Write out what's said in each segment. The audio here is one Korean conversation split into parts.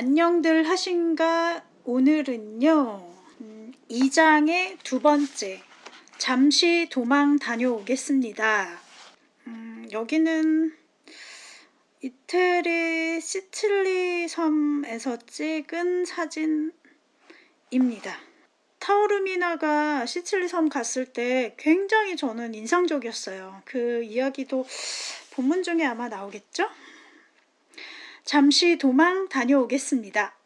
안녕들 하신가? 오늘은요, 음, 2장의 두 번째, 잠시 도망 다녀오겠습니다. 음, 여기는 이태리 시칠리 섬에서 찍은 사진입니다. 타오르미나가 시칠리 섬 갔을 때 굉장히 저는 인상적이었어요. 그 이야기도 본문 중에 아마 나오겠죠? 잠시 도망 다녀오겠습니다.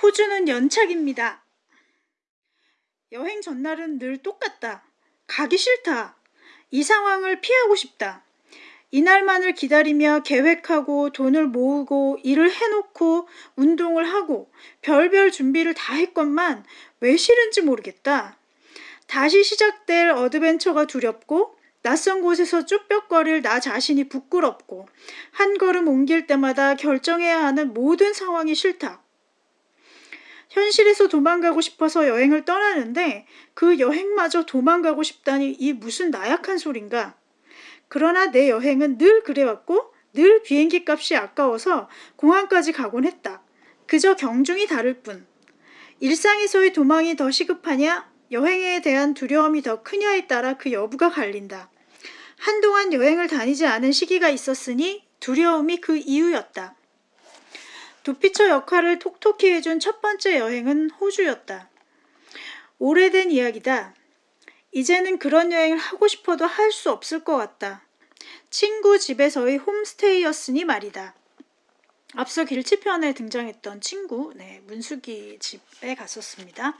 호주는 연착입니다. 여행 전날은 늘 똑같다. 가기 싫다. 이 상황을 피하고 싶다. 이날만을 기다리며 계획하고 돈을 모으고 일을 해놓고 운동을 하고 별별 준비를 다 했건만 왜 싫은지 모르겠다. 다시 시작될 어드벤처가 두렵고 낯선 곳에서 쭈뼛거릴 나 자신이 부끄럽고 한 걸음 옮길 때마다 결정해야 하는 모든 상황이 싫다. 현실에서 도망가고 싶어서 여행을 떠나는데 그 여행마저 도망가고 싶다니 이 무슨 나약한 소린가. 그러나 내 여행은 늘 그래왔고 늘 비행기 값이 아까워서 공항까지 가곤 했다. 그저 경중이 다를 뿐. 일상에서의 도망이 더 시급하냐? 여행에 대한 두려움이 더 크냐에 따라 그 여부가 갈린다. 한동안 여행을 다니지 않은 시기가 있었으니 두려움이 그 이유였다. 도피처 역할을 톡톡히 해준 첫 번째 여행은 호주였다. 오래된 이야기다. 이제는 그런 여행을 하고 싶어도 할 수 없을 것 같다. 친구 집에서의 홈스테이였으니 말이다. 앞서 길치편에 등장했던 친구, 네, 문숙이 집에 갔었습니다.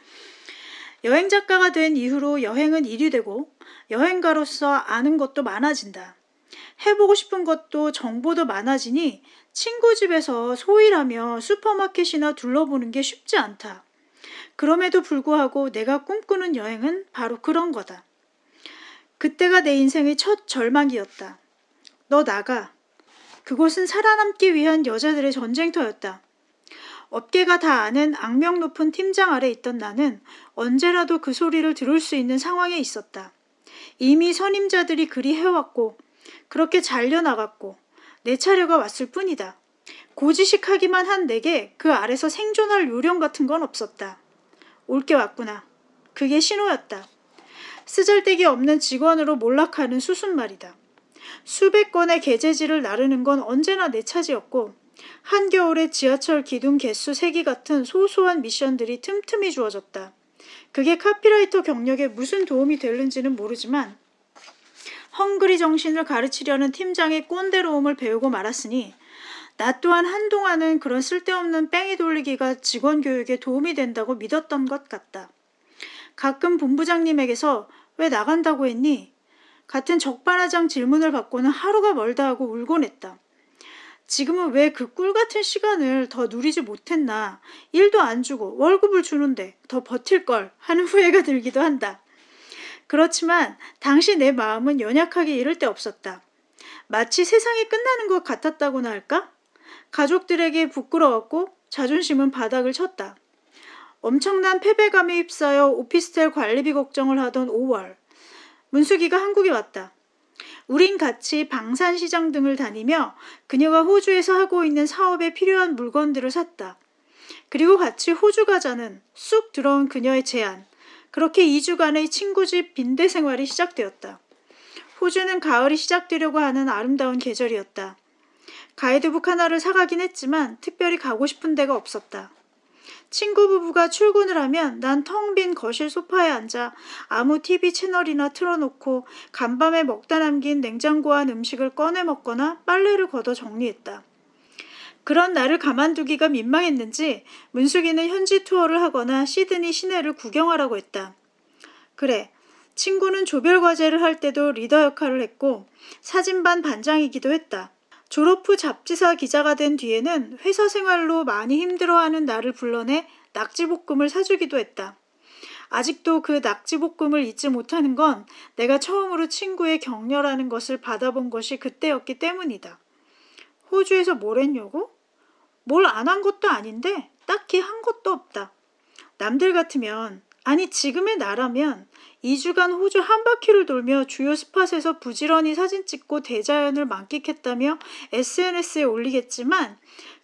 여행 작가가 된 이후로 여행은 일이 되고 여행가로서 아는 것도 많아진다. 해보고 싶은 것도 정보도 많아지니 친구 집에서 소일하며 슈퍼마켓이나 둘러보는 게 쉽지 않다. 그럼에도 불구하고 내가 꿈꾸는 여행은 바로 그런 거다. 그때가 내 인생의 첫 절망이었다. 너 나가. 그곳은 살아남기 위한 여자들의 전쟁터였다. 업계가 다 아는 악명 높은 팀장 아래 있던 나는 언제라도 그 소리를 들을 수 있는 상황에 있었다. 이미 선임자들이 그리 해왔고 그렇게 잘려나갔고 내 차례가 왔을 뿐이다. 고지식하기만 한 내게 그 아래서 생존할 요령 같은 건 없었다. 올 게 왔구나. 그게 신호였다. 쓰잘데기 없는 직원으로 몰락하는 수순 말이다. 수백 건의 계제지를 나르는 건 언제나 내 차지였고 한겨울에 지하철 기둥 개수 세기 같은 소소한 미션들이 틈틈이 주어졌다. 그게 카피라이터 경력에 무슨 도움이 될는지는 모르지만 헝그리 정신을 가르치려는 팀장의 꼰대로움을 배우고 말았으니 나 또한 한동안은 그런 쓸데없는 뺑이 돌리기가 직원 교육에 도움이 된다고 믿었던 것 같다. 가끔 본부장님에게서 왜 나간다고 했니? 같은 적반하장 질문을 받고는 하루가 멀다 하고 울곤 했다. 지금은 왜 그 꿀같은 시간을 더 누리지 못했나. 일도 안 주고 월급을 주는데 더 버틸걸 하는 후회가 들기도 한다. 그렇지만 당시 내 마음은 연약하게 이를 데 없었다. 마치 세상이 끝나는 것 같았다고나 할까? 가족들에게 부끄러웠고 자존심은 바닥을 쳤다. 엄청난 패배감에 휩싸여 오피스텔 관리비 걱정을 하던 5월. 문수기가 한국에 왔다. 우린 같이 방산시장 등을 다니며 그녀가 호주에서 하고 있는 사업에 필요한 물건들을 샀다. 그리고 같이 호주 가자는 쑥 들어온 그녀의 제안. 그렇게 2주간의 친구 집 빈대 생활이 시작되었다. 호주는 가을이 시작되려고 하는 아름다운 계절이었다. 가이드북 하나를 사가긴 했지만 특별히 가고 싶은 데가 없었다. 친구 부부가 출근을 하면 난 텅 빈 거실 소파에 앉아 아무 TV 채널이나 틀어놓고 간밤에 먹다 남긴 냉장고 안 음식을 꺼내 먹거나 빨래를 걷어 정리했다. 그런 나를 가만두기가 민망했는지 문숙이는 현지 투어를 하거나 시드니 시내를 구경하라고 했다. 그래, 친구는 조별 과제를 할 때도 리더 역할을 했고 사진반 반장이기도 했다. 졸업 후 잡지사 기자가 된 뒤에는 회사 생활로 많이 힘들어하는 나를 불러내 낙지볶음을 사주기도 했다. 아직도 그 낙지볶음을 잊지 못하는 건 내가 처음으로 친구의 격려라는 것을 받아본 것이 그때였기 때문이다. 호주에서 뭘 했냐고? 뭘 안 한 것도 아닌데 딱히 한 것도 없다. 남들 같으면 아니 지금의 나라면 2주간 호주 한 바퀴를 돌며 주요 스팟에서 부지런히 사진 찍고 대자연을 만끽했다며 SNS에 올리겠지만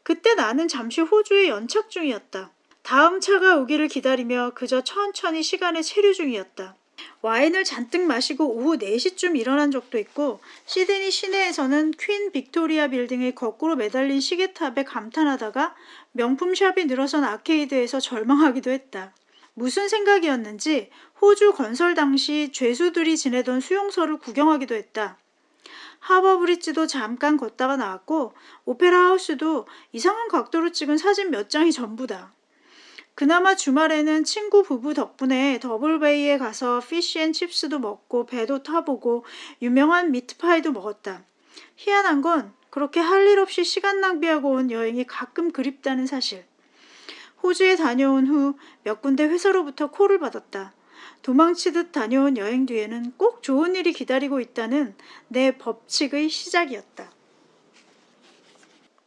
그때 나는 잠시 호주에 연착 중이었다. 다음 차가 오기를 기다리며 그저 천천히 시간에 체류 중이었다. 와인을 잔뜩 마시고 오후 4시쯤 일어난 적도 있고 시드니 시내에서는 퀸 빅토리아 빌딩의 거꾸로 매달린 시계탑에 감탄하다가 명품샵이 늘어선 아케이드에서 절망하기도 했다. 무슨 생각이었는지 호주 건설 당시 죄수들이 지내던 수용소를 구경하기도 했다. 하버브릿지도 잠깐 걷다가 나왔고 오페라 하우스도 이상한 각도로 찍은 사진 몇 장이 전부다. 그나마 주말에는 친구 부부 덕분에 더블베이에 가서 피쉬앤칩스도 먹고 배도 타보고 유명한 미트파이도 먹었다. 희한한 건 그렇게 할 일 없이 시간 낭비하고 온 여행이 가끔 그립다는 사실. 호주에 다녀온 후 몇 군데 회사로부터 콜을 받았다. 도망치듯 다녀온 여행 뒤에는 꼭 좋은 일이 기다리고 있다는 내 법칙의 시작이었다.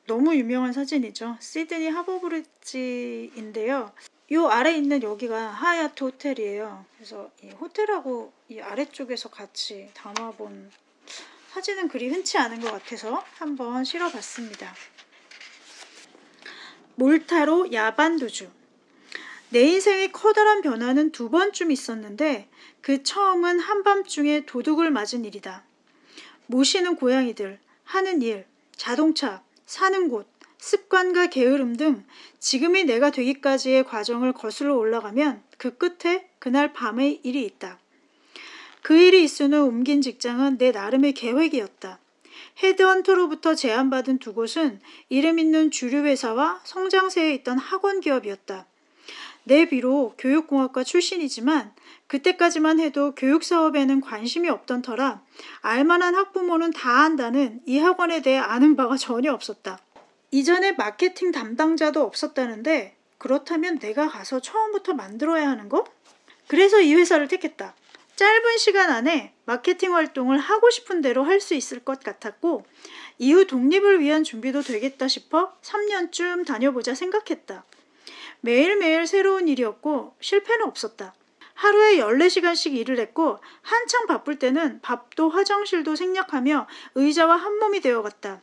너무 유명한 사진이죠. 시드니 하버브릿지인데요. 요 아래 있는 여기가 하얏트 호텔이에요. 그래서 이 호텔하고 이 아래쪽에서 같이 담아본 사진은 그리 흔치 않은 것 같아서 한번 실어봤습니다. 몰타로 야반도주 내 인생의 커다란 변화는 두 번쯤 있었는데 그 처음은 한밤중에 도둑을 맞은 일이다. 모시는 고양이들, 하는 일, 자동차, 사는 곳, 습관과 게으름 등 지금이 내가 되기까지의 과정을 거슬러 올라가면 그 끝에 그날 밤의 일이 있다. 그 일이 있은 후 옮긴 직장은 내 나름의 계획이었다. 헤드헌터로부터 제안받은 두 곳은 이름 있는 주류 회사와 성장세에 있던 학원 기업이었다. 내 비록 교육공학과 출신이지만 그때까지만 해도 교육사업에는 관심이 없던 터라 알만한 학부모는 다 안다는 이 학원에 대해 아는 바가 전혀 없었다. 이전에 마케팅 담당자도 없었다는데 그렇다면 내가 가서 처음부터 만들어야 하는 거? 그래서 이 회사를 택했다. 짧은 시간 안에 마케팅 활동을 하고 싶은 대로 할 수 있을 것 같았고 이후 독립을 위한 준비도 되겠다 싶어 3년쯤 다녀보자 생각했다. 매일매일 새로운 일이었고 실패는 없었다. 하루에 14시간씩 일을 했고 한창 바쁠 때는 밥도 화장실도 생략하며 의자와 한몸이 되어갔다.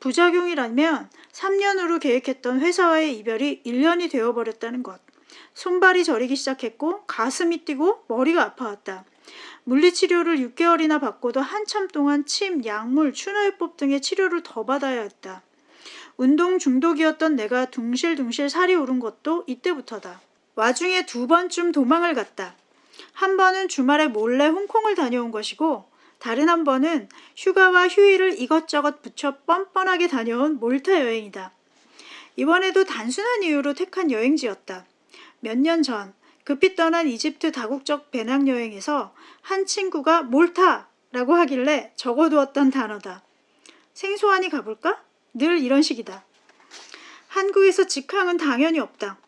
부작용이라면 3년으로 계획했던 회사와의 이별이 1년이 되어버렸다는 것. 손발이 저리기 시작했고 가슴이 뛰고 머리가 아파왔다. 물리치료를 6개월이나 받고도 한참 동안 침, 약물, 추노요법 등의 치료를 더 받아야 했다. 운동 중독이었던 내가 둥실둥실 살이 오른 것도 이때부터다. 와중에 두 번쯤 도망을 갔다. 한 번은 주말에 몰래 홍콩을 다녀온 것이고 다른 한 번은 휴가와 휴일을 이것저것 붙여 뻔뻔하게 다녀온 몰타 여행이다. 이번에도 단순한 이유로 택한 여행지였다. 몇 년 전 급히 떠난 이집트 다국적 배낭여행에서 한 친구가 몰타 라고 하길래 적어두었던 단어다. 생소하니 가볼까? 늘 이런 식이다. 한국에서 직항은 당연히 없다.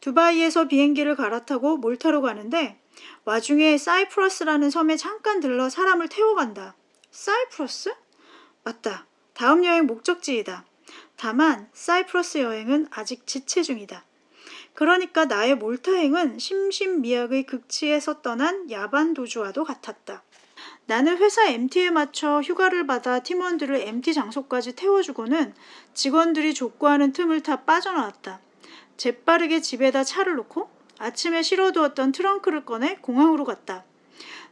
두바이에서 비행기를 갈아타고 몰타로 가는데 와중에 사이프러스라는 섬에 잠깐 들러 사람을 태워간다. 사이프러스? 맞다. 다음 여행 목적지이다. 다만 사이프러스 여행은 아직 지체 중이다. 그러니까 나의 몰타행은 심신미약의 극치에서 떠난 야반 도주와도 같았다. 나는 회사 MT에 맞춰 휴가를 받아 팀원들을 MT 장소까지 태워주고는 직원들이 족구하는 틈을 타 빠져나왔다. 재빠르게 집에다 차를 놓고 아침에 실어두었던 트렁크를 꺼내 공항으로 갔다.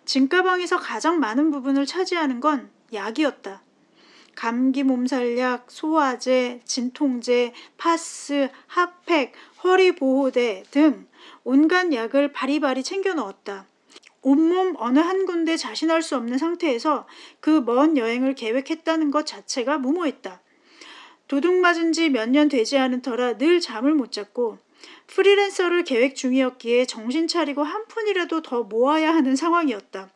짐가방에서 가장 많은 부분을 차지하는 건 약이었다. 감기 몸살약, 소화제, 진통제, 파스, 핫팩, 허리보호대 등 온갖 약을 바리바리 챙겨 넣었다. 온몸 어느 한 군데 자신할 수 없는 상태에서 그 먼 여행을 계획했다는 것 자체가 무모했다. 도둑 맞은 지 몇 년 되지 않은 터라 늘 잠을 못 잤고 프리랜서를 계획 중이었기에 정신 차리고 한 푼이라도 더 모아야 하는 상황이었다.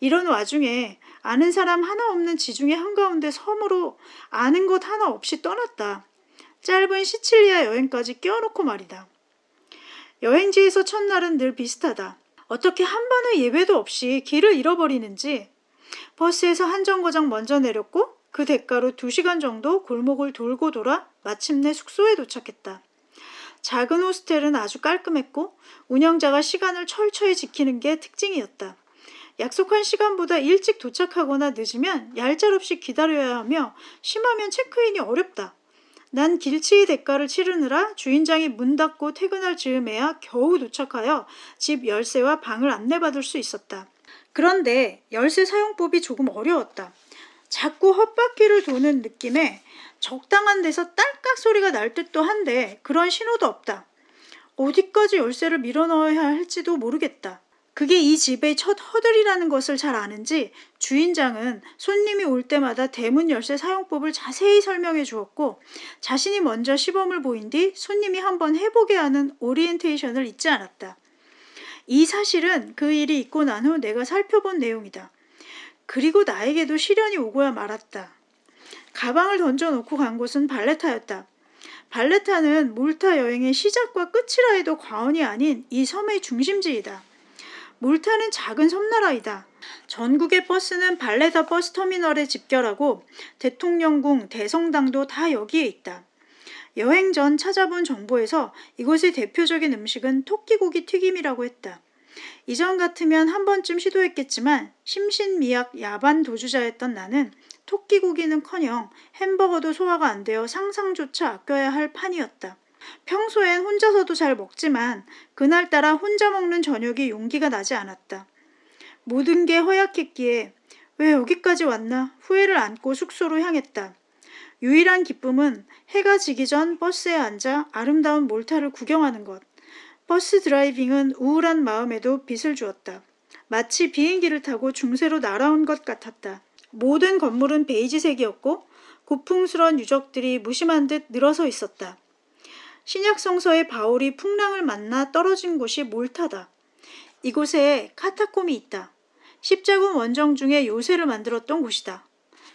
이런 와중에 아는 사람 하나 없는 지중해 한가운데 섬으로 아는 곳 하나 없이 떠났다. 짧은 시칠리아 여행까지 껴놓고 말이다. 여행지에서 첫날은 늘 비슷하다. 어떻게 한 번의 예외도 없이 길을 잃어버리는지 버스에서 한 정거장 먼저 내렸고 그 대가로 두 시간 정도 골목을 돌고 돌아 마침내 숙소에 도착했다. 작은 호스텔은 아주 깔끔했고 운영자가 시간을 철저히 지키는 게 특징이었다. 약속한 시간보다 일찍 도착하거나 늦으면 얄짤없이 기다려야 하며 심하면 체크인이 어렵다. 난 길치의 대가를 치르느라 주인장이 문 닫고 퇴근할 즈음에야 겨우 도착하여 집 열쇠와 방을 안내받을 수 있었다. 그런데 열쇠 사용법이 조금 어려웠다. 자꾸 헛바퀴를 도는 느낌에 적당한 데서 딸깍 소리가 날 듯도 한데 그런 신호도 없다. 어디까지 열쇠를 밀어 넣어야 할지도 모르겠다. 그게 이 집의 첫 허들이라는 것을 잘 아는지 주인장은 손님이 올 때마다 대문 열쇠 사용법을 자세히 설명해 주었고 자신이 먼저 시범을 보인 뒤 손님이 한번 해보게 하는 오리엔테이션을 잊지 않았다. 이 사실은 그 일이 있고 난 후 내가 살펴본 내용이다. 그리고 나에게도 시련이 오고야 말았다. 가방을 던져놓고 간 곳은 발레타였다. 발레타는 몰타 여행의 시작과 끝이라 해도 과언이 아닌 이 섬의 중심지이다. 몰타는 작은 섬나라이다. 전국의 버스는 발레타 버스터미널에 집결하고 대통령궁, 대성당도 다 여기에 있다. 여행 전 찾아본 정보에서 이곳의 대표적인 음식은 토끼고기 튀김이라고 했다. 이전 같으면 한 번쯤 시도했겠지만 심신미약 야반 도주자였던 나는 토끼고기는커녕 햄버거도 소화가 안 되어 상상조차 아껴야 할 판이었다. 평소엔 혼자서도 잘 먹지만 그날따라 혼자 먹는 저녁이 용기가 나지 않았다. 모든 게 허약했기에 왜 여기까지 왔나 후회를 안고 숙소로 향했다. 유일한 기쁨은 해가 지기 전 버스에 앉아 아름다운 몰타를 구경하는 것. 버스 드라이빙은 우울한 마음에도 빛을 주었다. 마치 비행기를 타고 중세로 날아온 것 같았다. 모든 건물은 베이지색이었고 고풍스런 유적들이 무심한 듯 늘어서 있었다. 신약 성서의 바울이 풍랑을 만나 떨어진 곳이 몰타다. 이곳에 카타콤이 있다. 십자군 원정 중에 요새를 만들었던 곳이다.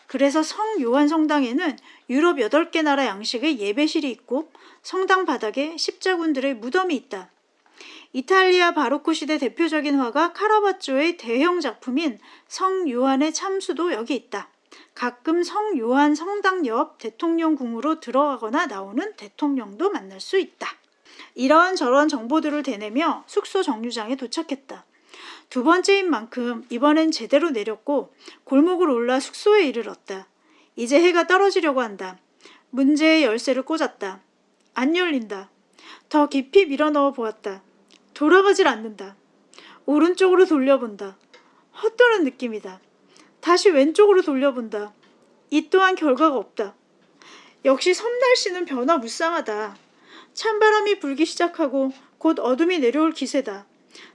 그래서 성 요한 성당에는 유럽 8개 나라 양식의 예배실이 있고 성당 바닥에 십자군들의 무덤이 있다. 이탈리아 바로크 시대 대표적인 화가 카라바조의 대형 작품인 성 요한의 참수도 여기 있다. 가끔 성 요한 성당 옆 대통령궁으로 들어가거나 나오는 대통령도 만날 수 있다. 이런 저런 정보들을 대내며 숙소 정류장에 도착했다. 두 번째인 만큼 이번엔 제대로 내렸고 골목을 올라 숙소에 이르렀다. 이제 해가 떨어지려고 한다. 문제의 열쇠를 꽂았다. 안 열린다. 더 깊이 밀어넣어 보았다. 돌아가질 않는다. 오른쪽으로 돌려본다. 헛도는 느낌이다. 다시 왼쪽으로 돌려본다. 이 또한 결과가 없다. 역시 섬 날씨는 변화무쌍하다. 찬바람이 불기 시작하고 곧 어둠이 내려올 기세다.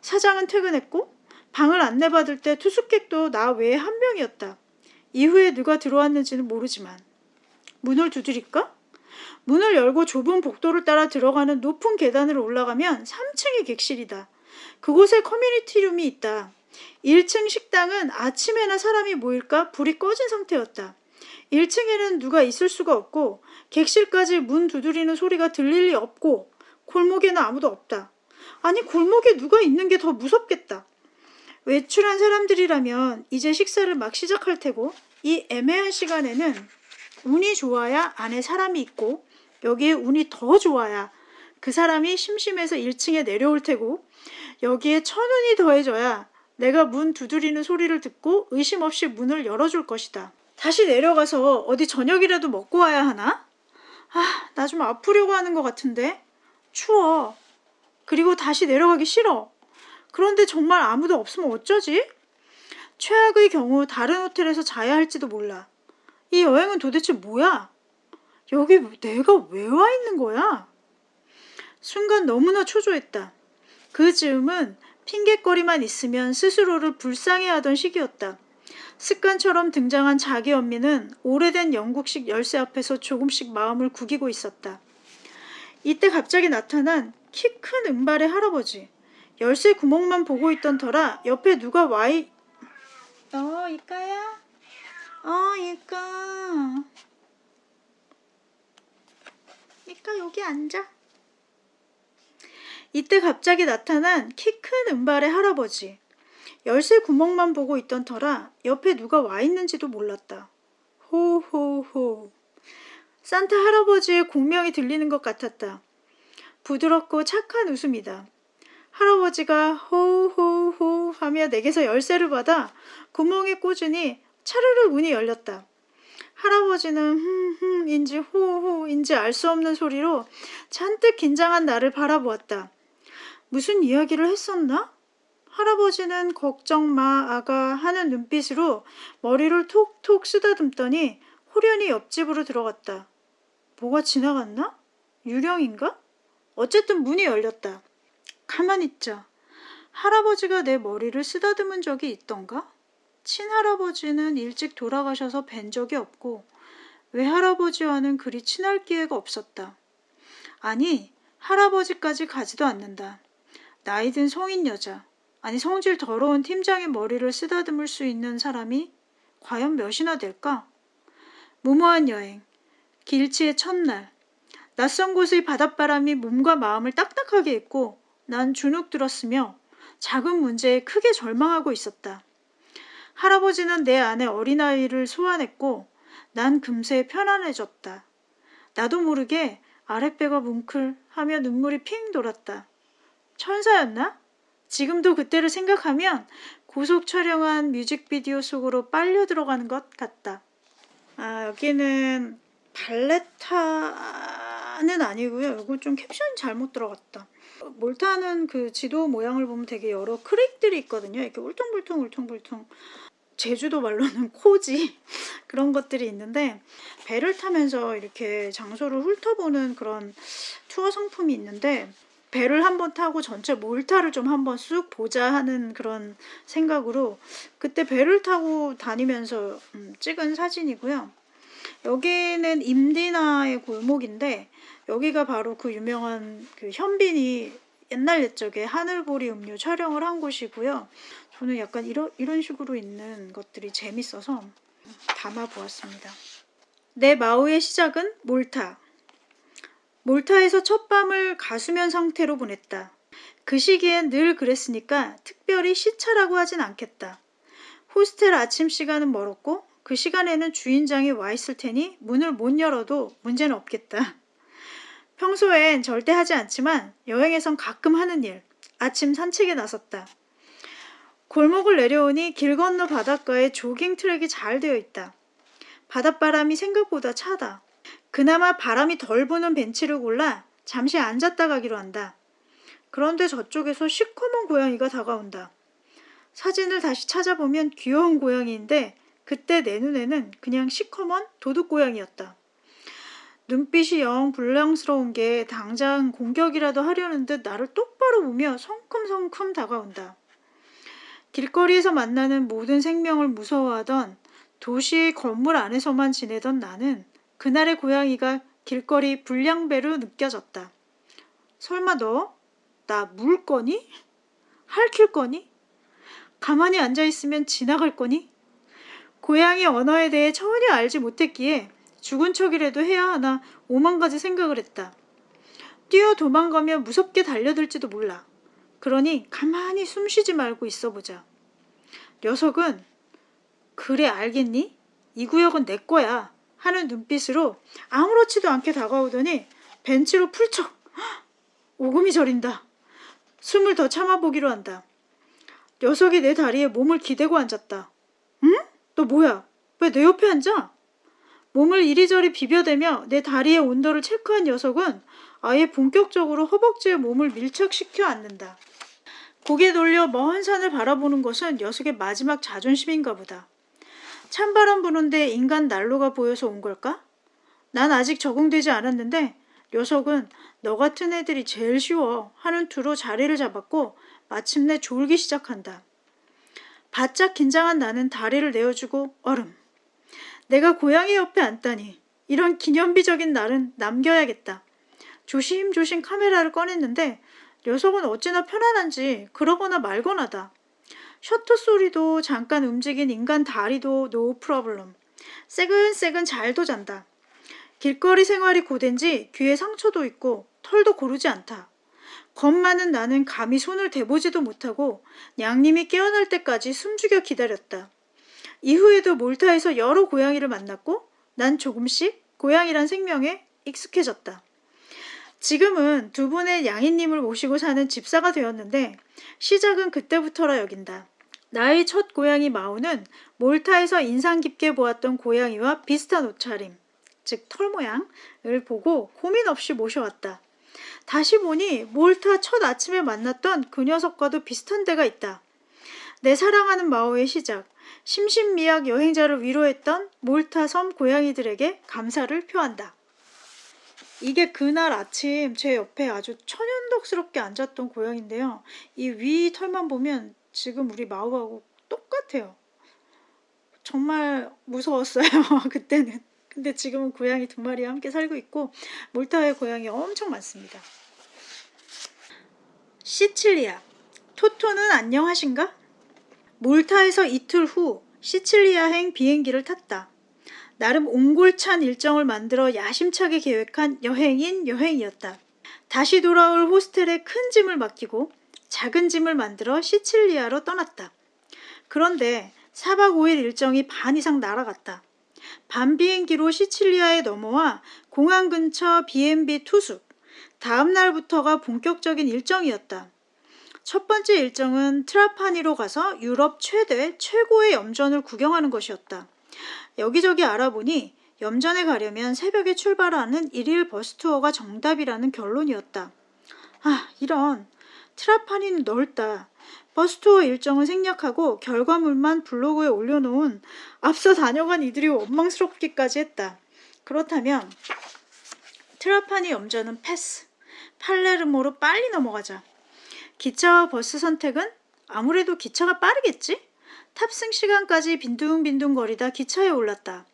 사장은 퇴근했고 방을 안내받을 때 투숙객도 나 외에 한 명이었다. 이후에 누가 들어왔는지는 모르지만 문을 두드릴까? 문을 열고 좁은 복도를 따라 들어가는 높은 계단을 올라가면 3층의 객실이다. 그곳에 커뮤니티룸이 있다. 1층 식당은 아침에나 사람이 모일까 불이 꺼진 상태였다. 1층에는 누가 있을 수가 없고 객실까지 문 두드리는 소리가 들릴 리 없고 골목에는 아무도 없다. 아니 골목에 누가 있는 게 더 무섭겠다. 외출한 사람들이라면 이제 식사를 막 시작할 테고 이 애매한 시간에는 운이 좋아야 안에 사람이 있고 여기에 운이 더 좋아야 그 사람이 심심해서 1층에 내려올 테고 여기에 천운이 더해져야 내가 문 두드리는 소리를 듣고 의심 없이 문을 열어줄 것이다. 다시 내려가서 어디 저녁이라도 먹고 와야 하나? 아, 나 좀 아프려고 하는 것 같은데. 추워. 그리고 다시 내려가기 싫어. 그런데 정말 아무도 없으면 어쩌지? 최악의 경우 다른 호텔에서 자야 할지도 몰라. 이 여행은 도대체 뭐야? 여기 내가 왜 와 있는 거야? 순간 너무나 초조했다. 그 즈음은 핑계거리만 있으면 스스로를 불쌍해하던 시기였다. 습관처럼 등장한 자기 언미는 오래된 영국식 열쇠 앞에서 조금씩 마음을 구기고 있었다. 이때 갑자기 나타난 키 큰 은발의 할아버지. 열쇠 구멍만 보고 있던 터라 옆에 누가 와이... 어, 이까야? 어, 이까. 이까 여기 앉아. 이때 갑자기 나타난 키 큰 은발의 할아버지. 열쇠 구멍만 보고 있던 터라 옆에 누가 와 있는지도 몰랐다. 호호호. 산타 할아버지의 공명이 들리는 것 같았다. 부드럽고 착한 웃음이다. 할아버지가 호호호 하며 내게서 열쇠를 받아 구멍에 꽂으니 차르르 문이 열렸다. 할아버지는 흠흠인지 호호인지 알 수 없는 소리로 잔뜩 긴장한 나를 바라보았다. 무슨 이야기를 했었나? 할아버지는 걱정 마 아가 하는 눈빛으로 머리를 톡톡 쓰다듬더니 호련히 옆집으로 들어갔다. 뭐가 지나갔나? 유령인가? 어쨌든 문이 열렸다. 가만 있자. 할아버지가 내 머리를 쓰다듬은 적이 있던가? 친할아버지는 일찍 돌아가셔서 뵌 적이 없고 외할아버지와는 그리 친할 기회가 없었다. 아니, 할아버지까지 가지도 않는다. 나이 든 성인 여자, 아니 성질 더러운 팀장의 머리를 쓰다듬을 수 있는 사람이 과연 몇이나 될까? 무모한 여행, 길치의 첫날, 낯선 곳의 바닷바람이 몸과 마음을 딱딱하게 했고 난 주눅 들었으며 작은 문제에 크게 절망하고 있었다. 할아버지는 내 안에 어린아이를 소환했고 난 금세 편안해졌다. 나도 모르게 아랫배가 뭉클하며 눈물이 핑 돌았다. 천사였나? 지금도 그때를 생각하면 고속 촬영한 뮤직비디오 속으로 빨려 들어가는 것 같다. 아, 여기는 발레타는 아니고요. 이거 좀 캡션이 잘못 들어갔다. 몰타는 그 지도 모양을 보면 되게 여러 크릭들이 있거든요. 이렇게 울퉁불퉁 울퉁불퉁. 제주도 말로는 코지 그런 것들이 있는데 배를 타면서 이렇게 장소를 훑어보는 그런 투어 상품이 있는데 배를 한번 타고 전체 몰타를 좀 한번 쑥 보자 하는 그런 생각으로 그때 배를 타고 다니면서 음, 찍은 사진이고요. 여기는 임디나의 골목인데 여기가 바로 그 유명한 그 현빈이 옛날 옛적에 하늘보리 음료 촬영을 한 곳이고요. 저는 약간 이런 이런 식으로 있는 것들이 재밌어서 담아 보았습니다. 내 마오의 시작은 몰타. 몰타에서 첫 밤을 가수면 상태로 보냈다. 그 시기엔 늘 그랬으니까 특별히 시차라고 하진 않겠다. 호스텔 아침 시간은 멀었고 그 시간에는 주인장이 와 있을 테니 문을 못 열어도 문제는 없겠다. 평소엔 절대 하지 않지만 여행에선 가끔 하는 일. 아침 산책에 나섰다. 골목을 내려오니 길 건너 바닷가에 조깅 트랙이 잘 되어 있다. 바닷바람이 생각보다 차다. 그나마 바람이 덜 부는 벤치를 골라 잠시 앉았다 가기로 한다. 그런데 저쪽에서 시커먼 고양이가 다가온다. 사진을 다시 찾아보면 귀여운 고양이인데 그때 내 눈에는 그냥 시커먼 도둑 고양이였다. 눈빛이 영 불량스러운 게 당장 공격이라도 하려는 듯 나를 똑바로 보며 성큼성큼 다가온다. 길거리에서 만나는 모든 생명을 무서워하던 도시의 건물 안에서만 지내던 나는 그날의 고양이가 길거리 불량배로 느껴졌다. 설마 너 나 물 거니? 할킬 거니? 가만히 앉아 있으면 지나갈 거니? 고양이 언어에 대해 전혀 알지 못했기에 죽은 척이라도 해야 하나 오만 가지 생각을 했다. 뛰어 도망가면 무섭게 달려들지도 몰라. 그러니 가만히 숨 쉬지 말고 있어 보자. 녀석은 그래 알겠니? 이 구역은 내 거야 하는 눈빛으로 아무렇지도 않게 다가오더니 벤치로 풀쩍 오금이 저린다. 숨을 더 참아보기로 한다. 녀석이 내 다리에 몸을 기대고 앉았다. 응? 너 뭐야? 왜 내 옆에 앉아? 몸을 이리저리 비벼대며 내 다리의 온도를 체크한 녀석은 아예 본격적으로 허벅지에 몸을 밀착시켜 앉는다. 고개 돌려 먼 산을 바라보는 것은 녀석의 마지막 자존심인가 보다. 찬바람 부는데 인간 난로가 보여서 온 걸까? 난 아직 적응되지 않았는데 녀석은 너 같은 애들이 제일 쉬워 하는 투로 자리를 잡았고 마침내 졸기 시작한다. 바짝 긴장한 나는 다리를 내어주고 얼음. 내가 고양이 옆에 앉다니 이런 기념비적인 날은 남겨야겠다. 조심조심 카메라를 꺼냈는데 녀석은 어찌나 편안한지 그러거나 말거나다. 셔터 소리도 잠깐 움직인 인간 다리도 no problem. 새근새근 잘도 잔다. 길거리 생활이 고된지 귀에 상처도 있고 털도 고르지 않다. 겁 많은 나는 감히 손을 대보지도 못하고 양님이 깨어날 때까지 숨죽여 기다렸다. 이후에도 몰타에서 여러 고양이를 만났고 난 조금씩 고양이란 생명에 익숙해졌다. 지금은 두 분의 양이님을 모시고 사는 집사가 되었는데 시작은 그때부터라 여긴다. 나의 첫 고양이 마오는 몰타에서 인상 깊게 보았던 고양이와 비슷한 옷차림, 즉 털 모양을 보고 고민 없이 모셔왔다. 다시 보니 몰타 첫 아침에 만났던 그 녀석과도 비슷한 데가 있다. 내 사랑하는 마오의 시작, 심신미약 여행자를 위로했던 몰타 섬 고양이들에게 감사를 표한다. 이게 그날 아침 제 옆에 아주 천연덕스럽게 앉았던 고양인데요. 이 위 털만 보면 지금 우리 마우하고 똑같아요. 정말 무서웠어요. 그때는. 근데 지금은 고양이 두 마리와 함께 살고 있고 몰타의 고양이 엄청 많습니다. 시칠리아. 토토는 안녕하신가? 몰타에서 이틀 후 시칠리아행 비행기를 탔다. 나름 옹골찬 일정을 만들어 야심차게 계획한 여행인 여행이었다. 다시 돌아올 호스텔에 큰 짐을 맡기고 작은 짐을 만들어 시칠리아로 떠났다. 그런데 4박 5일 일정이 반 이상 날아갔다. 밤 비행기로 시칠리아에 넘어와 공항 근처 B&B 투숙. 다음 날부터가 본격적인 일정이었다. 첫 번째 일정은 트라파니로 가서 유럽 최대 최고의 염전을 구경하는 것이었다. 여기저기 알아보니 염전에 가려면 새벽에 출발하는 일일 버스 투어가 정답이라는 결론이었다. 아, 이런. 트라파니는 넓다. 버스 투어 일정은 생략하고 결과물만 블로그에 올려놓은 앞서 다녀간 이들이 원망스럽기까지 했다. 그렇다면 트라파니 염전은 패스. 팔레르모로 빨리 넘어가자. 기차와 버스 선택은 아무래도 기차가 빠르겠지? 탑승 시간까지 빈둥빈둥 거리다 기차에 올랐다.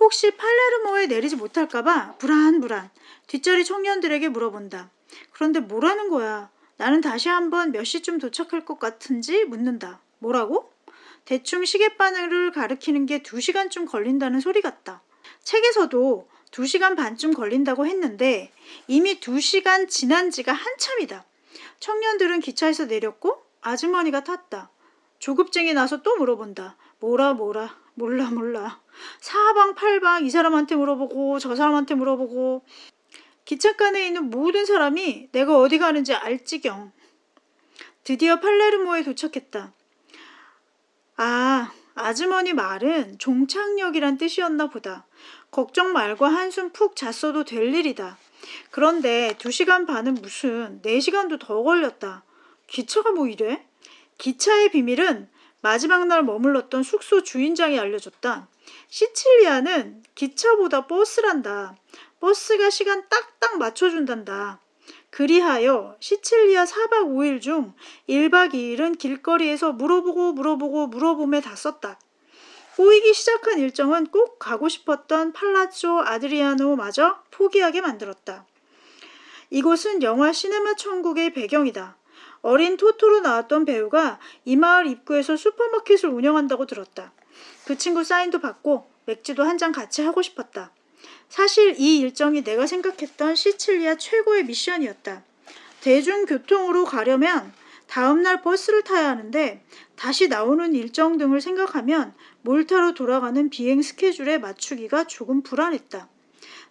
혹시 팔레르모에 내리지 못할까봐 불안불안 뒷자리 청년들에게 물어본다. 그런데 뭐라는 거야? 나는 다시 한번 몇 시쯤 도착할 것 같은지 묻는다. 뭐라고? 대충 시계바늘을 가리키는 게 2시간쯤 걸린다는 소리 같다. 책에서도 2시간 반쯤 걸린다고 했는데 이미 2시간 지난 지가 한참이다. 청년들은 기차에서 내렸고 아주머니가 탔다. 조급증이 나서 또 물어본다. 뭐라 뭐라 몰라 몰라. 사방팔방 이 사람한테 물어보고 저 사람한테 물어보고 기차간에 있는 모든 사람이 내가 어디 가는지 알 지경. 드디어 팔레르모에 도착했다. 아, 아주머니 말은 종착역이란 뜻이었나 보다. 걱정 말고 한숨 푹 잤어도 될 일이다. 그런데 2시간 반은 무슨 4시간도 더 걸렸다. 기차가 뭐 이래? 기차의 비밀은 마지막 날 머물렀던 숙소 주인장이 알려줬다. 시칠리아는 기차보다 버스란다. 버스가 시간 딱딱 맞춰준단다. 그리하여 시칠리아 4박 5일 중 1박 2일은 길거리에서 물어보고 물어보고 물어봄에 다 썼다. 꼬이기 시작한 일정은 꼭 가고 싶었던 팔라조 아드리아노마저 포기하게 만들었다. 이곳은 영화 시네마 천국의 배경이다. 어린 토토로 나왔던 배우가 이 마을 입구에서 슈퍼마켓을 운영한다고 들었다. 그 친구 사인도 받고 맥주도 한 잔 같이 하고 싶었다. 사실 이 일정이 내가 생각했던 시칠리아 최고의 미션이었다. 대중교통으로 가려면 다음날 버스를 타야 하는데 다시 나오는 일정 등을 생각하면 몰타로 돌아가는 비행 스케줄에 맞추기가 조금 불안했다.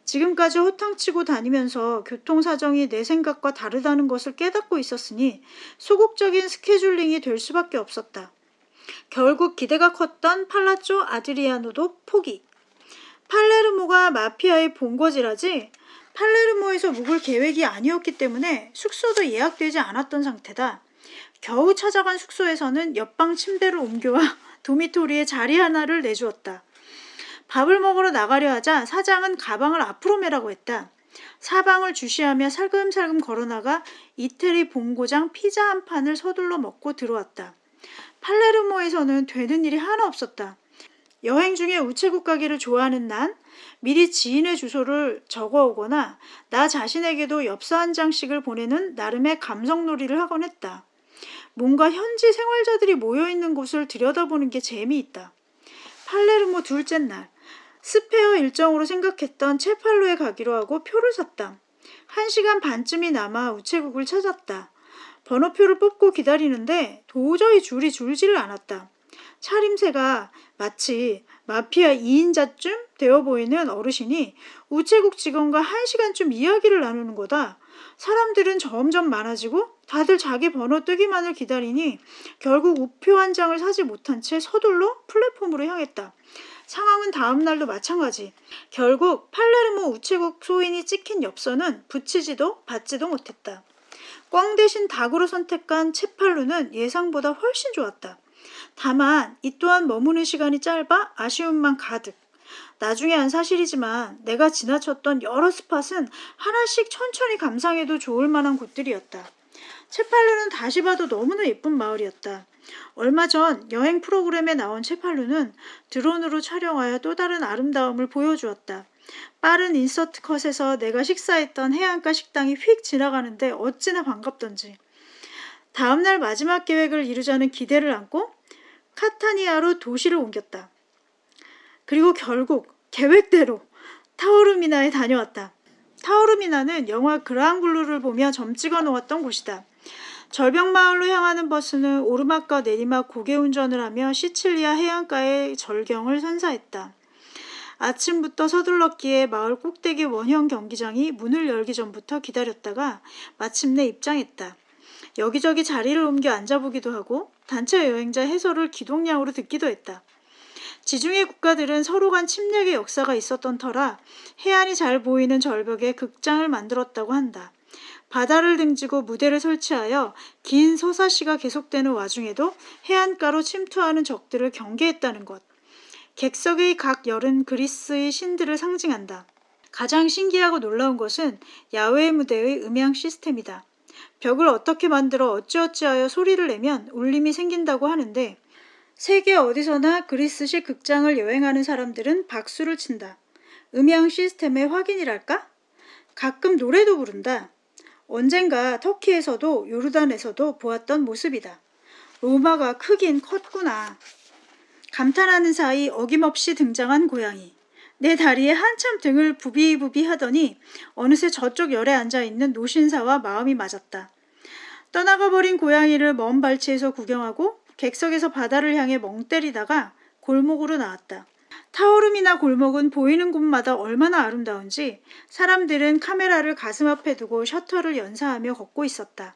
지금까지 호탕치고 다니면서 교통사정이 내 생각과 다르다는 것을 깨닫고 있었으니 소극적인 스케줄링이 될 수밖에 없었다. 결국 기대가 컸던 팔라조 아드리아노도 포기. 팔레르모가 마피아의 본거지라지 팔레르모에서 묵을 계획이 아니었기 때문에 숙소도 예약되지 않았던 상태다. 겨우 찾아간 숙소에서는 옆방 침대를 옮겨와 도미토리에 자리 하나를 내주었다. 밥을 먹으러 나가려 하자 사장은 가방을 앞으로 매라고 했다. 사방을 주시하며 살금살금 걸어나가 이태리 본고장 피자 한 판을 서둘러 먹고 들어왔다. 팔레르모에서는 되는 일이 하나 없었다. 여행 중에 우체국 가기를 좋아하는 난 미리 지인의 주소를 적어오거나 나 자신에게도 엽서 한 장씩을 보내는 나름의 감성놀이를 하곤 했다. 뭔가 현지 생활자들이 모여있는 곳을 들여다보는 게 재미있다. 팔레르모 둘째 날 스페어 일정으로 생각했던 체팔로에 가기로 하고 표를 샀다. 한 시간 반쯤이 남아 우체국을 찾았다. 번호표를 뽑고 기다리는데 도저히 줄이 줄지를 않았다. 차림새가 마치 마피아 2인자쯤 되어 보이는 어르신이 우체국 직원과 한 시간쯤 이야기를 나누는 거다. 사람들은 점점 많아지고 다들 자기 번호 뜨기만을 기다리니 결국 우표 한 장을 사지 못한 채 서둘러 플랫폼으로 향했다. 상황은 다음 날도 마찬가지. 결국 팔레르모 우체국 소인이 찍힌 엽서는 붙이지도 받지도 못했다. 꽝 대신 닭으로 선택한 채팔루는 예상보다 훨씬 좋았다. 다만 이 또한 머무는 시간이 짧아 아쉬움만 가득. 나중에 한 사실이지만 내가 지나쳤던 여러 스팟은 하나씩 천천히 감상해도 좋을 만한 곳들이었다. 채팔루는 다시 봐도 너무나 예쁜 마을이었다. 얼마 전 여행 프로그램에 나온 채팔루는 드론으로 촬영하여 또 다른 아름다움을 보여주었다. 빠른 인서트 컷에서 내가 식사했던 해안가 식당이 휙 지나가는데 어찌나 반갑던지. 다음날 마지막 계획을 이루자는 기대를 안고 카타니아로 도시를 옮겼다. 그리고 결국 계획대로 타오르미나에 다녀왔다. 타오르미나는 영화 그랑블루를 보며 점 찍어 놓았던 곳이다. 절벽마을로 향하는 버스는 오르막과 내리막 고개 운전을 하며 시칠리아 해안가의 절경을 선사했다. 아침부터 서둘렀기에 마을 꼭대기 원형 경기장이 문을 열기 전부터 기다렸다가 마침내 입장했다. 여기저기 자리를 옮겨 앉아보기도 하고 단체 여행자 해설을 기동량으로 듣기도 했다. 지중해 국가들은 서로 간 침략의 역사가 있었던 터라 해안이 잘 보이는 절벽에 극장을 만들었다고 한다. 바다를 등지고 무대를 설치하여 긴 서사시가 계속되는 와중에도 해안가로 침투하는 적들을 경계했다는 것. 객석의 각 열은 그리스의 신들을 상징한다. 가장 신기하고 놀라운 것은 야외 무대의 음향 시스템이다. 벽을 어떻게 만들어 어찌어찌하여 소리를 내면 울림이 생긴다고 하는데 세계 어디서나 그리스식 극장을 여행하는 사람들은 박수를 친다. 음향 시스템의 확인이랄까? 가끔 노래도 부른다. 언젠가 터키에서도 요르단에서도 보았던 모습이다. 로마가 크긴 컸구나. 감탄하는 사이 어김없이 등장한 고양이. 내 다리에 한참 등을 부비부비 하더니 어느새 저쪽 열에 앉아있는 노신사와 마음이 맞았다. 떠나가버린 고양이를 먼 발치에서 구경하고 객석에서 바다를 향해 멍 때리다가 골목으로 나왔다. 타오름이나 골목은 보이는 곳마다 얼마나 아름다운지 사람들은 카메라를 가슴 앞에 두고 셔터를 연사하며 걷고 있었다.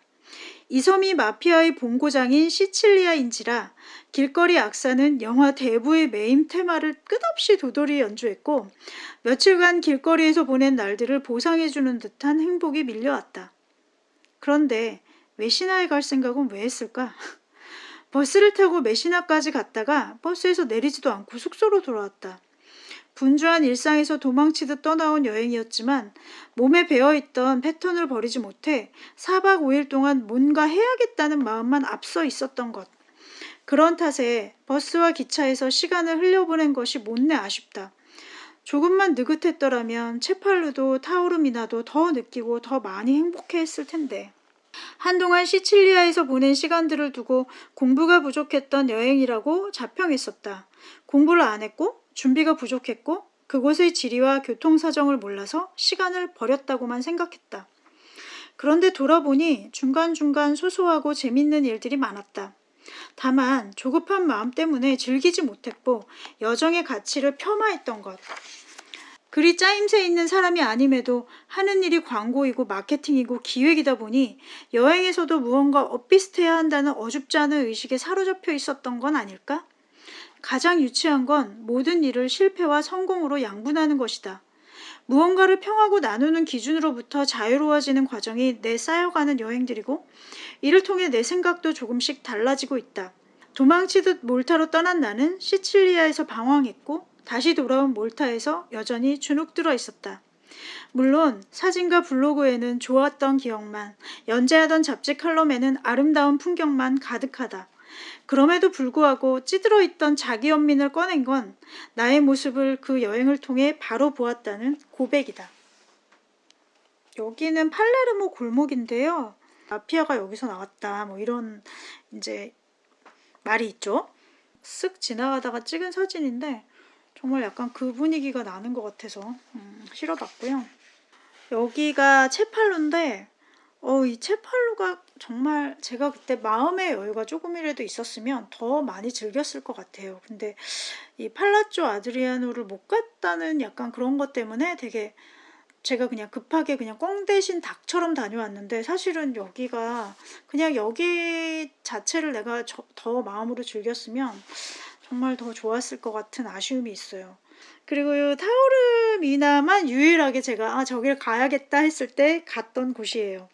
이 섬이 마피아의 본고장인 시칠리아인지라 길거리 악사는 영화 대부의 메인 테마를 끝없이 도돌이 연주했고 며칠간 길거리에서 보낸 날들을 보상해주는 듯한 행복이 밀려왔다. 그런데 메시나에 갈 생각은 왜 했을까? 버스를 타고 메시나까지 갔다가 버스에서 내리지도 않고 숙소로 돌아왔다. 분주한 일상에서 도망치듯 떠나온 여행이었지만 몸에 배어있던 패턴을 버리지 못해 4박 5일 동안 뭔가 해야겠다는 마음만 앞서 있었던 것. 그런 탓에 버스와 기차에서 시간을 흘려보낸 것이 못내 아쉽다. 조금만 느긋했더라면 채팔루도 타오르미나도 더 느끼고 더 많이 행복해 했을 텐데. 한동안 시칠리아에서 보낸 시간들을 두고 공부가 부족했던 여행이라고 자평했었다. 공부를 안 했고 준비가 부족했고 그곳의 지리와 교통사정을 몰라서 시간을 버렸다고만 생각했다. 그런데 돌아보니 중간중간 소소하고 재밌는 일들이 많았다. 다만 조급한 마음 때문에 즐기지 못했고 여정의 가치를 폄하했던 것. 그리 짜임새 있는 사람이 아님에도 하는 일이 광고이고 마케팅이고 기획이다 보니 여행에서도 무언가 엇비슷해야 한다는 어줍지 않은 의식에 사로잡혀 있었던 건 아닐까? 가장 유치한 건 모든 일을 실패와 성공으로 양분하는 것이다. 무언가를 평하고 나누는 기준으로부터 자유로워지는 과정이 내 쌓여가는 여행들이고 이를 통해 내 생각도 조금씩 달라지고 있다. 도망치듯 몰타로 떠난 나는 시칠리아에서 방황했고 다시 돌아온 몰타에서 여전히 주눅 들어 있었다. 물론 사진과 블로그에는 좋았던 기억만, 연재하던 잡지 칼럼에는 아름다운 풍경만 가득하다. 그럼에도 불구하고 찌들어 있던 자기 연민을 꺼낸 건 나의 모습을 그 여행을 통해 바로 보았다는 고백이다. 여기는 팔레르모 골목인데요. 마피아가 여기서 나왔다. 뭐 이런 이제 말이 있죠. 쓱 지나가다가 찍은 사진인데 정말 약간 그 분위기가 나는 것 같아서 음, 실어봤고요. 여기가 채팔루인데 어, 이 채팔루가 정말 제가 그때 마음의 여유가 조금이라도 있었으면 더 많이 즐겼을 것 같아요. 근데 이 팔라쪼 아드리아노를 못 갔다는 약간 그런 것 때문에 되게 제가 그냥 급하게 그냥 꽝 대신 닭처럼 다녀왔는데 사실은 여기가 그냥 여기 자체를 내가 저- 더 마음으로 즐겼으면 정말 더 좋았을 것 같은 아쉬움이 있어요. 그리고 이 타오르미나만 유일하게 제가 아 저길 가야겠다 했을 때 갔던 곳이에요.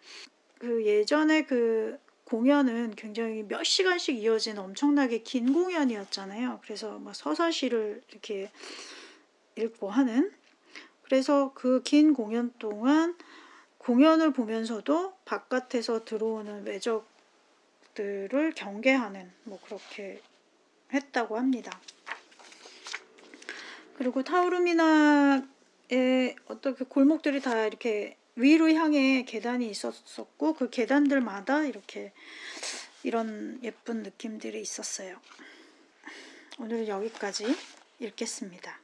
그 예전에 그 공연은 굉장히 몇 시간씩 이어진 엄청나게 긴 공연이었잖아요. 그래서 막 서사시를 이렇게 읽고 하는 그래서 그 긴 공연 동안 공연을 보면서도 바깥에서 들어오는 외적들을 경계하는 뭐 그렇게 했다고 합니다. 그리고 타우르미나의 어떤 그 골목들이 다 이렇게 위로 향해 계단이 있었었고 그 계단들마다 이렇게 이런 예쁜 느낌들이 있었어요. 오늘은 여기까지 읽겠습니다.